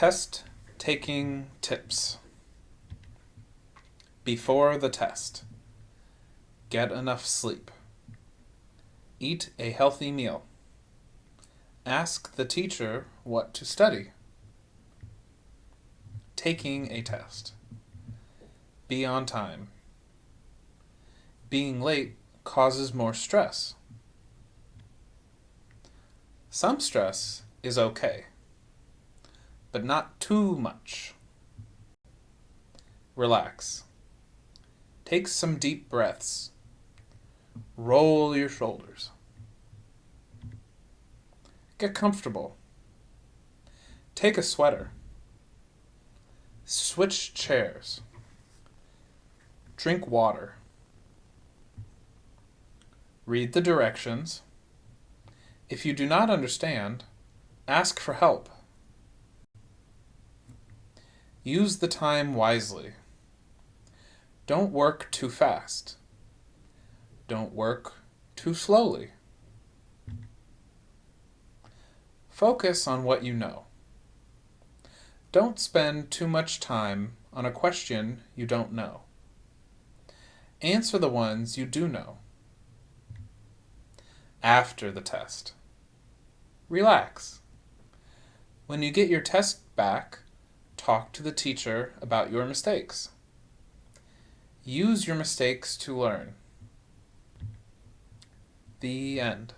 Test taking tips. Before the test, get enough sleep. Eat a healthy meal. Ask the teacher what to study. Taking a test. Be on time. Being late causes more stress. Some stress is okay, but not too much. Relax. Take some deep breaths. Roll your shoulders. Get comfortable. Take a sweater. Switch chairs. Drink water. Read the directions. If you do not understand, ask for help. Use the time wisely. Don't work too fast. Don't work too slowly. Focus on what you know. Don't spend too much time on a question you don't know. Answer the ones you do know. After the test. Relax. When you get your test back, talk to the teacher about your mistakes. Use your mistakes to learn. The end.